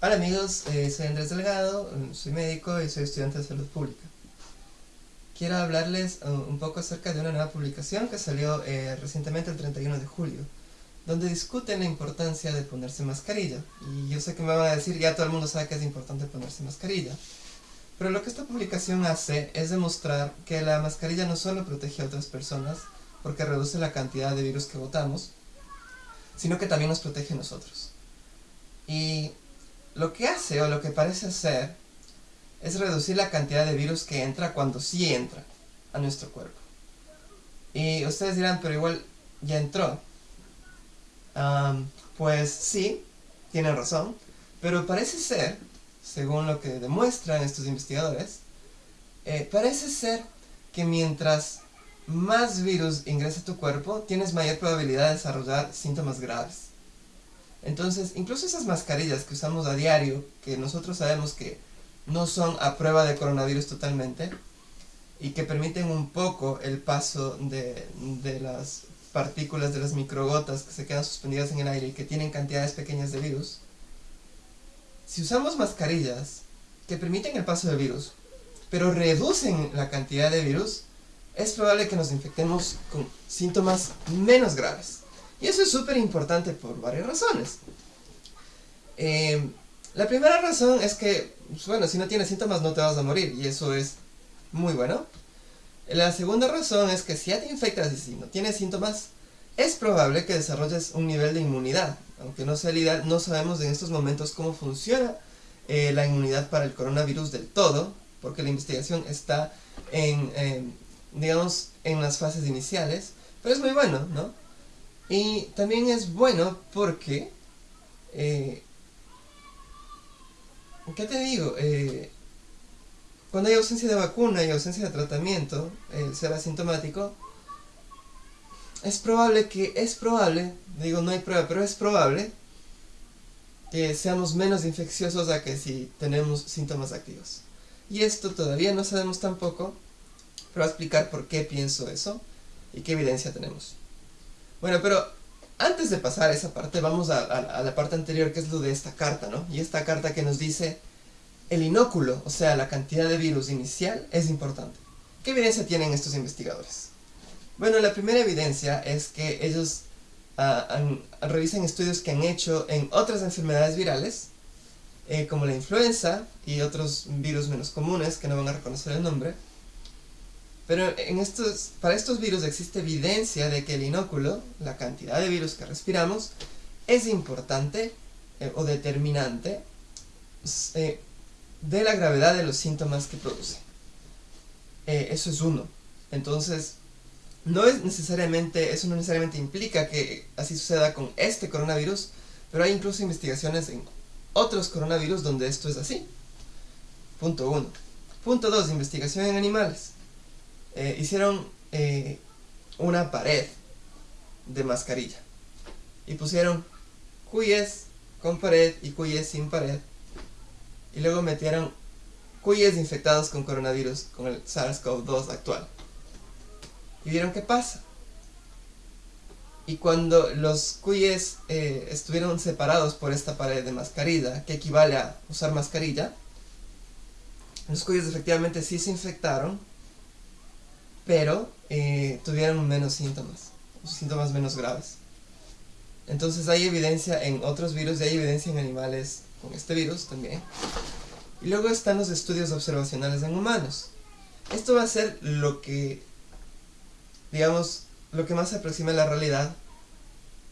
Hola amigos, eh, soy Andrés Delgado, soy médico y soy estudiante de salud pública. Quiero hablarles uh, un poco acerca de una nueva publicación que salió eh, recientemente el 31 de julio, donde discuten la importancia de ponerse mascarilla. Y yo sé que me van a decir, ya todo el mundo sabe que es importante ponerse mascarilla. Pero lo que esta publicación hace es demostrar que la mascarilla no solo protege a otras personas, porque reduce la cantidad de virus que botamos, sino que también nos protege a nosotros. Y lo que hace, o lo que parece hacer, es reducir la cantidad de virus que entra cuando sí entra a nuestro cuerpo. Y ustedes dirán, pero igual ya entró. pues sí, tienen razón, pero parece ser, según lo que demuestran estos investigadores, eh, parece ser que mientras más virus ingresa a tu cuerpo, tienes mayor probabilidad de desarrollar síntomas graves. Entonces, incluso esas mascarillas que usamos a diario, que nosotros sabemos que no son a prueba de coronavirus totalmente, y que permiten un poco el paso de, las partículas de las microgotas que se quedan suspendidas en el aire y que tienen cantidades pequeñas de virus, si usamos mascarillas que permiten el paso del virus, pero reducen la cantidad de virus, es probable que nos infectemos con síntomas menos graves. Y eso es súper importante por varias razones. Eh, la primera razón es que, pues, bueno, si no tienes síntomas no te vas a morir, y eso es muy bueno. La segunda razón es que si ya te infectas y si no tienes síntomas, es probable que desarrolles un nivel de inmunidad. Aunque no sea la no sabemos en estos momentos cómo funciona eh, la inmunidad para el coronavirus del todo, porque la investigación está en, digamos, en las fases iniciales, pero es muy bueno, ¿no? Y también es bueno porque... Eh, ¿Qué te digo? Eh, cuando hay ausencia de vacuna y ausencia de tratamiento, el ser asintomático, es probable que, es probable, digo no hay prueba, pero es probable que seamos menos infecciosos a que si tenemos síntomas activos. Y esto todavía no sabemos tampoco, pero voy a explicar por qué pienso eso y qué evidencia tenemos. Bueno, pero antes de pasar a esa parte, vamos a, la parte anterior, que es lo de esta carta, ¿no? Y esta carta que nos dice, el inóculo, o sea, la cantidad de virus inicial, es importante. ¿Qué evidencia tienen estos investigadores? Bueno, la primera evidencia es que ellos ah, revisan estudios que han hecho en otras enfermedades virales, eh, como la influenza y otros virus menos comunes, que no van a reconocer el nombre, pero en estos, para estos virus existe evidencia de que el inóculo, la cantidad de virus que respiramos, es importante eh, o determinante eh, de la gravedad de los síntomas que produce. Eh, eso es uno. Entonces, no es necesariamente, eso no necesariamente implica que así suceda con este coronavirus, pero hay incluso investigaciones en otros coronavirus donde esto es así. Punto uno. Punto dos, investigación en animales. Eh, hicieron eh, una pared de mascarilla. Y pusieron cuyes con pared y cuyes sin pared. Y luego metieron cuyes infectados con coronavirus con el SARS-CoV-2 actual. Y vieron qué pasa. Y cuando los cuyes eh, estuvieron separados por esta pared de mascarilla, que equivale a usar mascarilla, los cuyes efectivamente sí se infectaron, pero eh, tuvieron menos síntomas, síntomas menos graves. Entonces hay evidencia en otros virus y hay evidencia en animales con este virus también. Y luego están los estudios observacionales en humanos. Esto va a ser lo que, digamos, lo que más se aproxima a la realidad.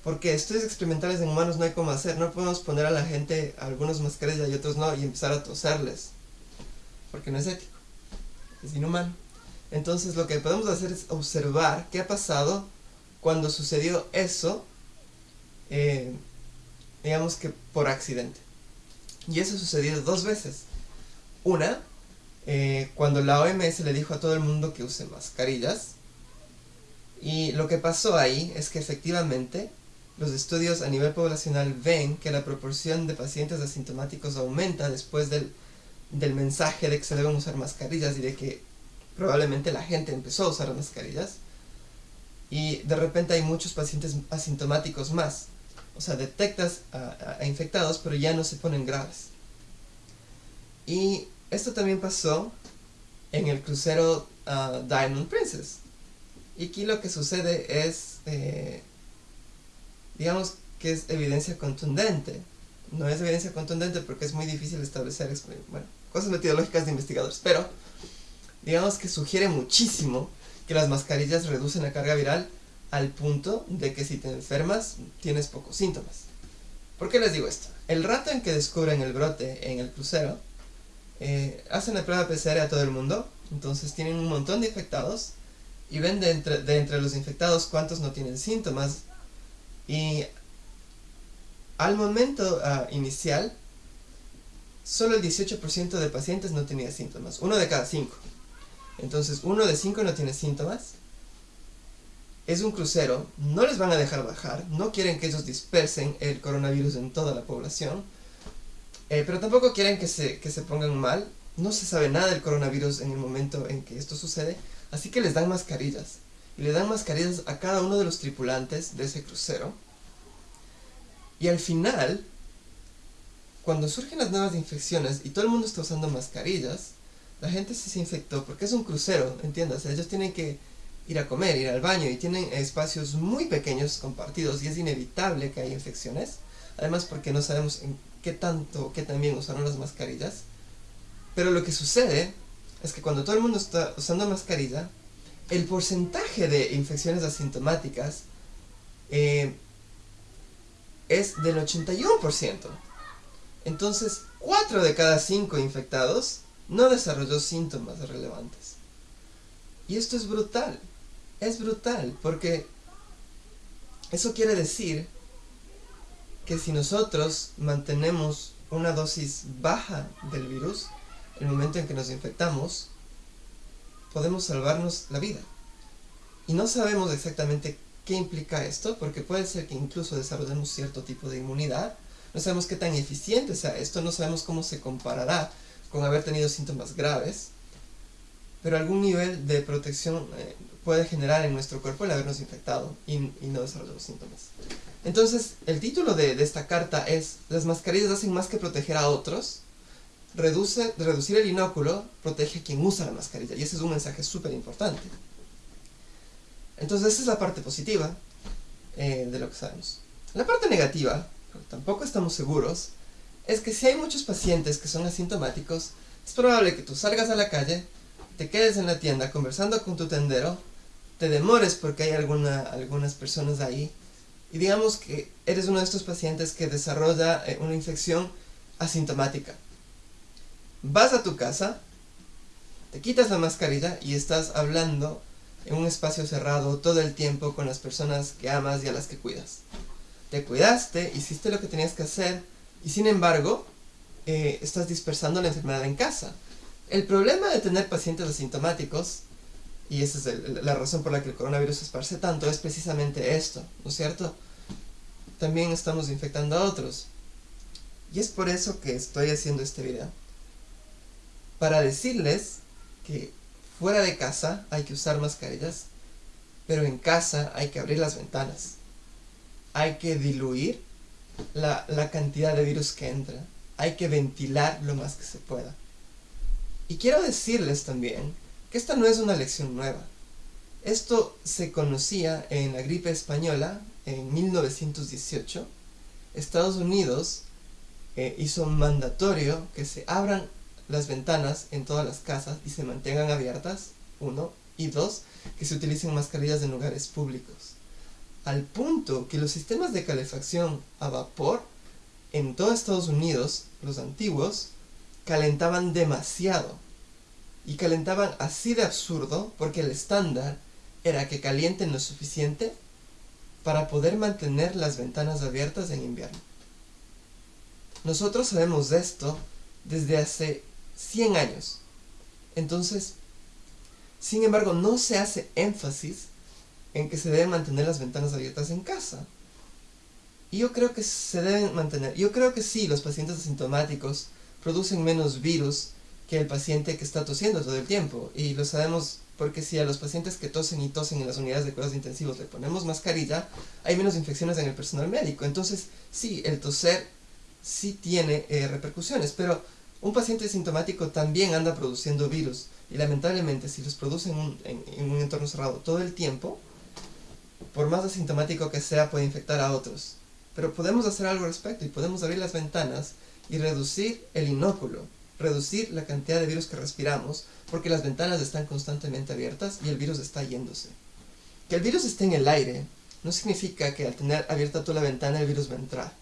Porque estudios experimentales en humanos no hay cómo hacer. No podemos poner a la gente algunos mascarillas y otros no y empezar a toserles. Porque no es ético. Es inhumano. Entonces lo que podemos hacer es observar qué ha pasado cuando sucedió eso, eh, digamos que por accidente. Y eso sucedió dos veces. Una, eh, cuando la OMS le dijo a todo el mundo que use mascarillas. Y lo que pasó ahí es que efectivamente los estudios a nivel poblacional ven que la proporción de pacientes asintomáticos aumenta después del, del mensaje de que se deben usar mascarillas y de que probablemente la gente empezó a usar mascarillas y de repente hay muchos pacientes asintomáticos más. O sea, detectas a, infectados pero ya no se ponen graves. Y esto también pasó en el crucero ah, Diamond Princess. Y aquí lo que sucede es, eh, digamos que es evidencia contundente. No es evidencia contundente porque es muy difícil establecer, cosas metodológicas de investigadores, pero digamos que sugiere muchísimo que las mascarillas reducen la carga viral al punto de que si te enfermas tienes pocos síntomas. ¿Por qué les digo esto? El rato en que descubren el brote en el crucero, eh, hacen la prueba PCR a todo el mundo, entonces tienen un montón de infectados y ven de entre, de entre los infectados cuántos no tienen síntomas y al momento uh, inicial solo el 18% de pacientes no tenía síntomas, uno de cada cinco. Entonces uno de cinco no tiene síntomas. Es un crucero, no les van a dejar bajar, no quieren que ellos dispersen el coronavirus en toda la población, eh, pero tampoco quieren que se, que se pongan mal, no se sabe nada del coronavirus en el momento en que esto sucede, así que les dan mascarillas, y le dan mascarillas a cada uno de los tripulantes de ese crucero, y al final, cuando surgen las nuevas infecciones y todo el mundo está usando mascarillas, la gente se infectó porque es un crucero, entiendas, ellos tienen que ir a comer, ir al baño y tienen espacios muy pequeños compartidos y es inevitable que haya infecciones. Además porque no sabemos en qué tanto, qué también usaron las mascarillas. Pero lo que sucede es que cuando todo el mundo está usando mascarilla, el porcentaje de infecciones asintomáticas eh, es del 81%. Entonces, 4 de cada 5 infectados no desarrolló síntomas relevantes. Y esto es brutal es brutal, porque eso quiere decir que si nosotros mantenemos una dosis baja del virus, el momento en que nos infectamos, podemos salvarnos la vida. Y no sabemos exactamente qué implica esto, porque puede ser que incluso desarrollemos cierto tipo de inmunidad. No sabemos qué tan eficiente sea esto, no sabemos cómo se comparará con haber tenido síntomas graves, pero algún nivel de protección eh, puede generar en nuestro cuerpo el habernos infectado y, no desarrollar los síntomas. Entonces, el título de, esta carta es Las mascarillas hacen más que proteger a otros, reduce, reducir el inóculo protege a quien usa la mascarilla, y ese es un mensaje súper importante. Entonces, esa es la parte positiva eh, de lo que sabemos. La parte negativa, tampoco estamos seguros, es que si hay muchos pacientes que son asintomáticos, es probable que tú salgas a la calle, te quedes en la tienda conversando con tu tendero te demores porque hay alguna, algunas personas ahí y digamos que eres uno de estos pacientes que desarrolla eh, una infección asintomática. Vas a tu casa, te quitas la mascarilla y estás hablando en un espacio cerrado todo el tiempo con las personas que amas y a las que cuidas. Te cuidaste, hiciste lo que tenías que hacer y sin embargo eh, estás dispersando la enfermedad en casa. El problema de tener pacientes asintomáticos y esa es la razón por la que el coronavirus se esparce tanto, es precisamente esto, ¿no es cierto? También estamos infectando a otros. Y es por eso que estoy haciendo este video. Para decirles que fuera de casa hay que usar mascarillas, pero en casa hay que abrir las ventanas. Hay que diluir la, cantidad de virus que entra. Hay que ventilar lo más que se pueda. Y quiero decirles también que esta no es una lección nueva. Esto se conocía en la gripe española en 1918. Estados Unidos eh, hizo mandatorio que se abran las ventanas en todas las casas y se mantengan abiertas, uno, y dos, que se utilicen mascarillas en lugares públicos. Al punto que los sistemas de calefacción a vapor en todo Estados Unidos, los antiguos, calentaban demasiado y calentaban así de absurdo porque el estándar era que calienten lo suficiente para poder mantener las ventanas abiertas en invierno. Nosotros sabemos de esto desde hace 100 años. Entonces, sin embargo, no se hace énfasis en que se deben mantener las ventanas abiertas en casa. Y yo creo que se deben mantener. Yo creo que sí, los pacientes asintomáticos producen menos virus que el paciente que está tosiendo todo el tiempo. Y lo sabemos porque si a los pacientes que tosen y tosen en las unidades de cuidados intensivos le ponemos mascarilla, hay menos infecciones en el personal médico. Entonces, sí, el toser sí tiene eh, repercusiones, pero un paciente sintomático también anda produciendo virus y lamentablemente si los produce en un, en un entorno cerrado todo el tiempo, por más asintomático que sea puede infectar a otros. Pero podemos hacer algo al respecto y podemos abrir las ventanas y reducir el inóculo, reducir la cantidad de virus que respiramos, porque las ventanas están constantemente abiertas y el virus está yéndose. Que el virus esté en el aire no significa que al tener abierta toda la ventana el virus va a entrar.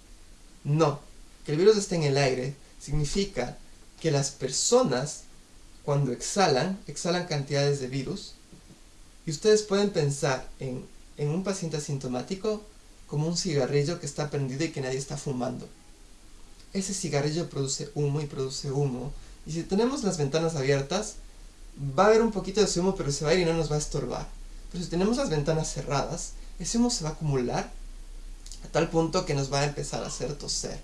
No, que el virus esté en el aire significa que las personas cuando exhalan, exhalan cantidades de virus y ustedes pueden pensar en, en un paciente asintomático como un cigarrillo que está prendido y que nadie está fumando. Ese cigarrillo produce humo y produce humo y si tenemos las ventanas abiertas va a haber un poquito de ese humo pero se va a ir y no nos va a estorbar. Pero si tenemos las ventanas cerradas, ese humo se va a acumular a tal punto que nos va a empezar a hacer toser.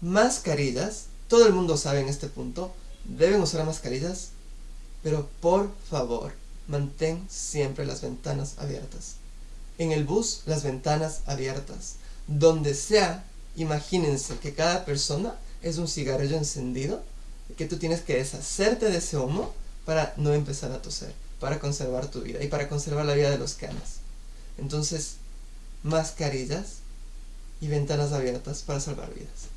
Mascarillas, todo el mundo sabe en este punto, deben usar mascarillas, pero por favor, mantén siempre las ventanas abiertas. En el bus, las ventanas abiertas. Donde sea, imagínense que cada persona es un cigarrillo encendido, que tú tienes que deshacerte de ese humo para no empezar a toser, para conservar tu vida y para conservar la vida de los que. Entonces, mascarillas y ventanas abiertas para salvar vidas.